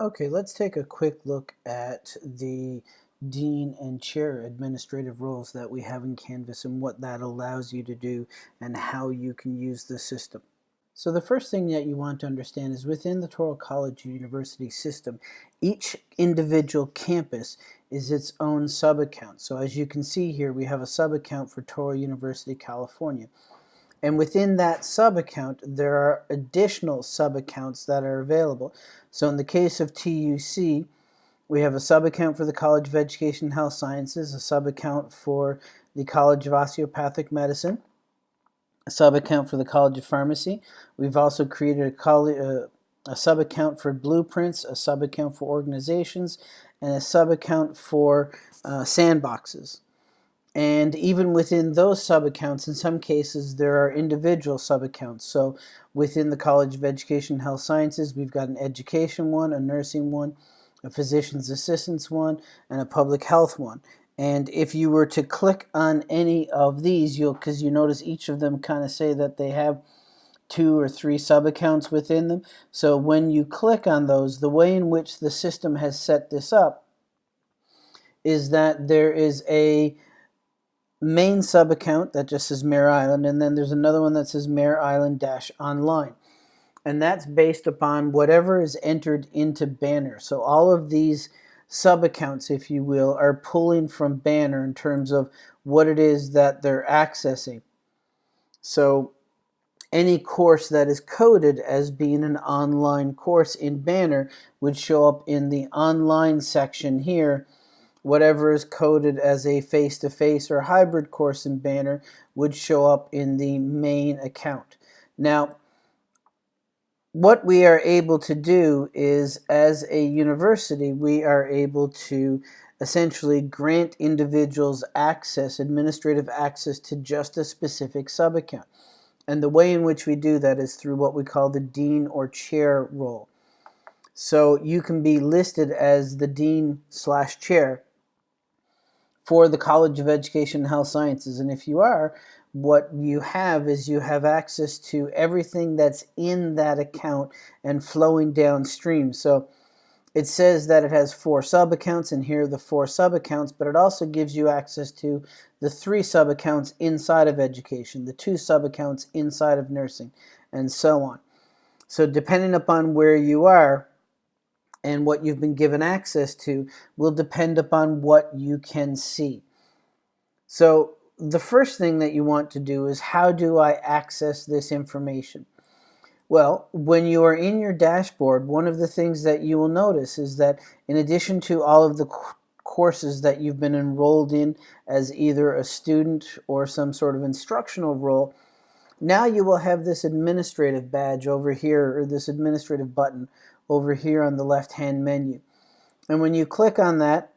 Okay, let's take a quick look at the dean and chair administrative roles that we have in Canvas and what that allows you to do and how you can use the system. So the first thing that you want to understand is within the Touro College University system, each individual campus is its own sub-account. So as you can see here, we have a sub-account for Touro University, California. And within that sub-account, there are additional sub-accounts that are available. So in the case of TUC, we have a sub-account for the College of Education and Health Sciences, a sub-account for the College of Osteopathic Medicine, a sub-account for the College of Pharmacy. We've also created a, uh, a sub-account for blueprints, a sub-account for organizations, and a sub-account for uh, sandboxes. And even within those sub-accounts, in some cases, there are individual sub-accounts. So within the College of Education and Health Sciences, we've got an education one, a nursing one, a physician's assistance one, and a public health one. And if you were to click on any of these, you'll because you notice each of them kind of say that they have two or three sub-accounts within them. So when you click on those, the way in which the system has set this up is that there is a main sub account that just says Mare Island, and then there's another one that says Mare Island Dash Online. And that's based upon whatever is entered into Banner. So all of these sub accounts, if you will, are pulling from Banner in terms of what it is that they're accessing. So any course that is coded as being an online course in Banner would show up in the online section here whatever is coded as a face-to-face -face or hybrid course in Banner would show up in the main account. Now, what we are able to do is, as a university, we are able to essentially grant individuals access, administrative access to just a specific sub-account. And the way in which we do that is through what we call the dean or chair role. So you can be listed as the dean slash chair for the College of Education and Health Sciences. And if you are, what you have is you have access to everything that's in that account and flowing downstream. So it says that it has four sub-accounts, and here are the four sub-accounts, but it also gives you access to the three sub-accounts inside of education, the two sub-accounts inside of nursing, and so on. So depending upon where you are, and what you've been given access to will depend upon what you can see. So the first thing that you want to do is how do I access this information? Well, when you are in your dashboard, one of the things that you will notice is that in addition to all of the courses that you've been enrolled in as either a student or some sort of instructional role, now you will have this administrative badge over here or this administrative button over here on the left hand menu. And when you click on that,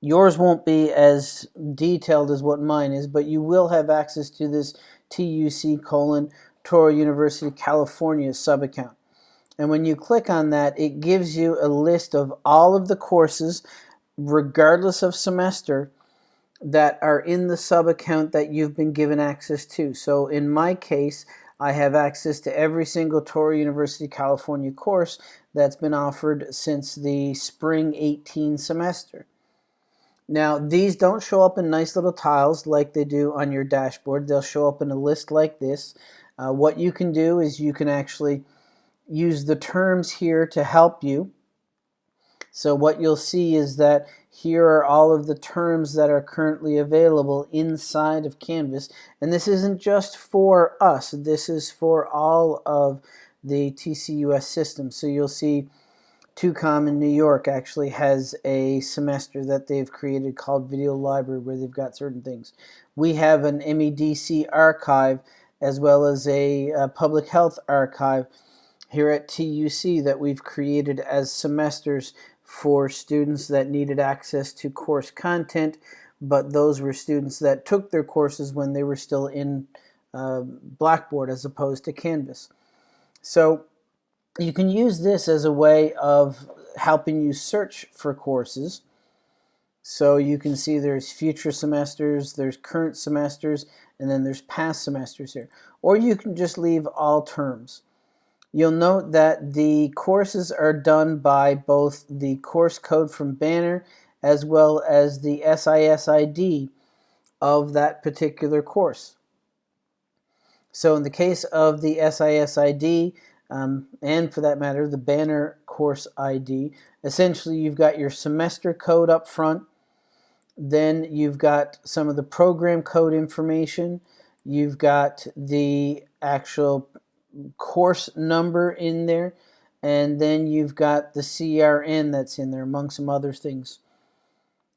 yours won't be as detailed as what mine is, but you will have access to this TUC colon Touro University California sub-account. And when you click on that, it gives you a list of all of the courses, regardless of semester, that are in the sub-account that you've been given access to. So in my case, I have access to every single Touro University California course that's been offered since the spring 18 semester. Now, these don't show up in nice little tiles like they do on your dashboard. They'll show up in a list like this. Uh, what you can do is you can actually use the terms here to help you. So what you'll see is that here are all of the terms that are currently available inside of Canvas. And this isn't just for us. This is for all of the TCUS system. So you'll see TUCOM in New York actually has a semester that they've created called Video Library where they've got certain things. We have an MEDC archive as well as a, a public health archive here at TUC that we've created as semesters for students that needed access to course content, but those were students that took their courses when they were still in uh, Blackboard as opposed to Canvas. So you can use this as a way of helping you search for courses. So you can see there's future semesters, there's current semesters, and then there's past semesters here. Or you can just leave all terms. You'll note that the courses are done by both the course code from Banner as well as the SISID of that particular course. So in the case of the SISID, um, and for that matter, the Banner course ID, essentially you've got your semester code up front, then you've got some of the program code information, you've got the actual course number in there, and then you've got the CRN that's in there, among some other things.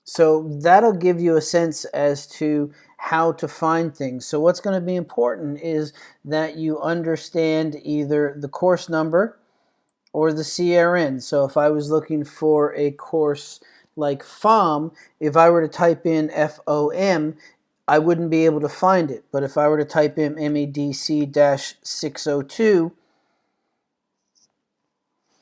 So that'll give you a sense as to how to find things. So what's going to be important is that you understand either the course number or the CRN. So if I was looking for a course like FOM, if I were to type in FOM, I wouldn't be able to find it. But if I were to type in MEDC-602,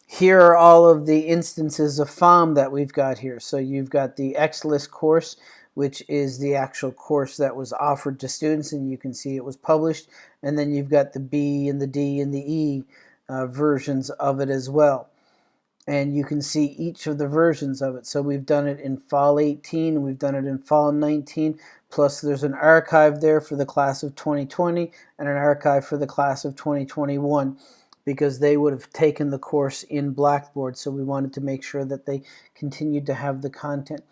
here are all of the instances of FOM that we've got here. So you've got the XLIST course, which is the actual course that was offered to students, and you can see it was published. And then you've got the B and the D and the E uh, versions of it as well. And you can see each of the versions of it. So we've done it in fall 18, we've done it in fall 19, plus there's an archive there for the class of 2020 and an archive for the class of 2021 because they would have taken the course in Blackboard. So we wanted to make sure that they continued to have the content.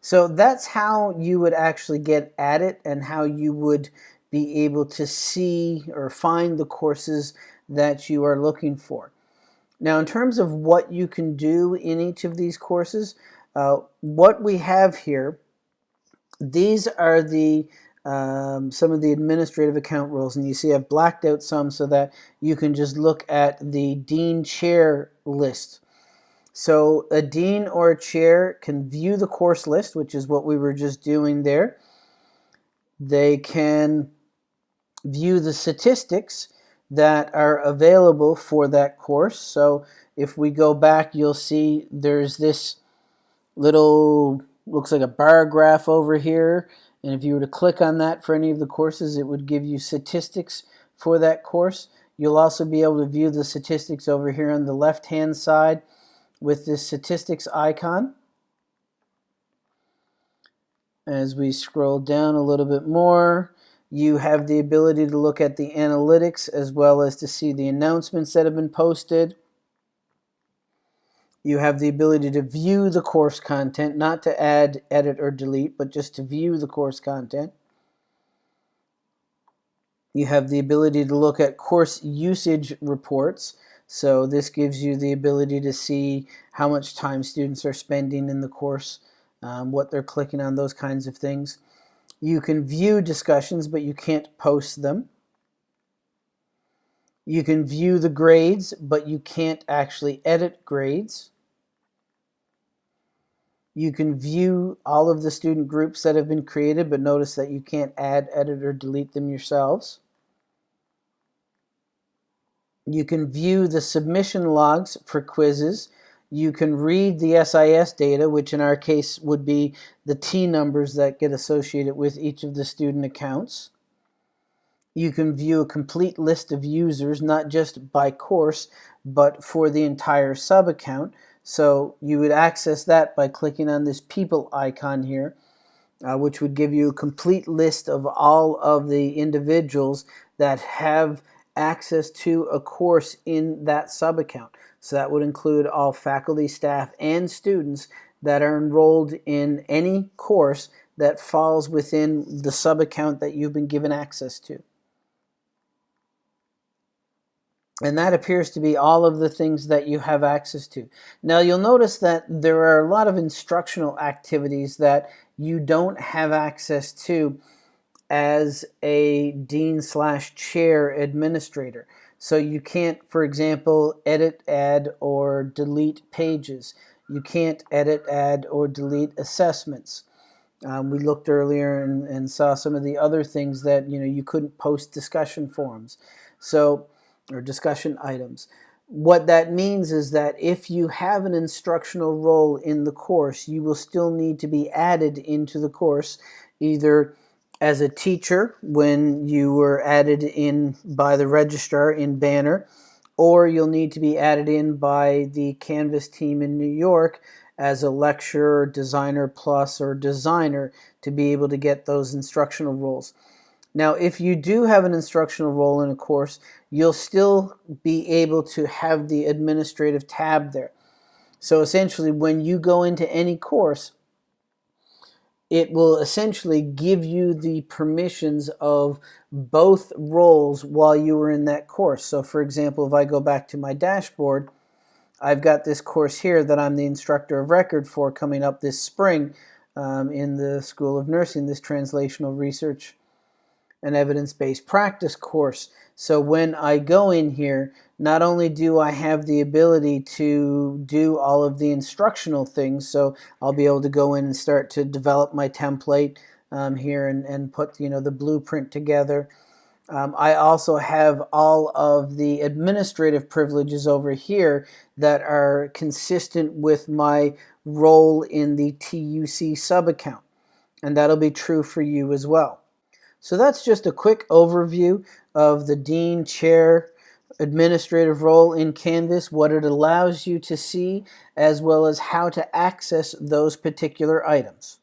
So that's how you would actually get at it and how you would be able to see or find the courses that you are looking for. Now in terms of what you can do in each of these courses, uh, what we have here, these are the um, some of the administrative account rules and you see I've blacked out some so that you can just look at the dean chair list. So a dean or a chair can view the course list, which is what we were just doing there. They can view the statistics that are available for that course. So if we go back, you'll see there's this little, looks like a bar graph over here and if you were to click on that for any of the courses, it would give you statistics for that course. You'll also be able to view the statistics over here on the left-hand side with this statistics icon. As we scroll down a little bit more, you have the ability to look at the analytics as well as to see the announcements that have been posted. You have the ability to view the course content, not to add, edit, or delete, but just to view the course content. You have the ability to look at course usage reports. So this gives you the ability to see how much time students are spending in the course, um, what they're clicking on, those kinds of things. You can view discussions, but you can't post them. You can view the grades, but you can't actually edit grades. You can view all of the student groups that have been created, but notice that you can't add, edit, or delete them yourselves. You can view the submission logs for quizzes. You can read the SIS data, which in our case would be the T numbers that get associated with each of the student accounts. You can view a complete list of users, not just by course, but for the entire sub-account. So you would access that by clicking on this people icon here, uh, which would give you a complete list of all of the individuals that have access to a course in that sub-account. So that would include all faculty, staff, and students that are enrolled in any course that falls within the sub-account that you've been given access to. And that appears to be all of the things that you have access to. Now you'll notice that there are a lot of instructional activities that you don't have access to as a dean slash chair administrator. So you can't, for example, edit, add, or delete pages. You can't edit, add, or delete assessments. Um, we looked earlier and, and saw some of the other things that you know you couldn't post discussion forums. So or discussion items. What that means is that if you have an instructional role in the course, you will still need to be added into the course, either as a teacher when you were added in by the registrar in Banner, or you'll need to be added in by the Canvas team in New York as a lecturer, designer plus, or designer to be able to get those instructional roles. Now, if you do have an instructional role in a course, you'll still be able to have the administrative tab there. So essentially, when you go into any course, it will essentially give you the permissions of both roles while you are in that course. So for example, if I go back to my dashboard, I've got this course here that I'm the instructor of record for coming up this spring um, in the School of Nursing, this translational research and evidence-based practice course. So when I go in here, not only do I have the ability to do all of the instructional things, so I'll be able to go in and start to develop my template um, here and, and put you know the blueprint together. Um, I also have all of the administrative privileges over here that are consistent with my role in the TUC sub account. And that'll be true for you as well. So that's just a quick overview of the Dean Chair administrative role in Canvas, what it allows you to see, as well as how to access those particular items.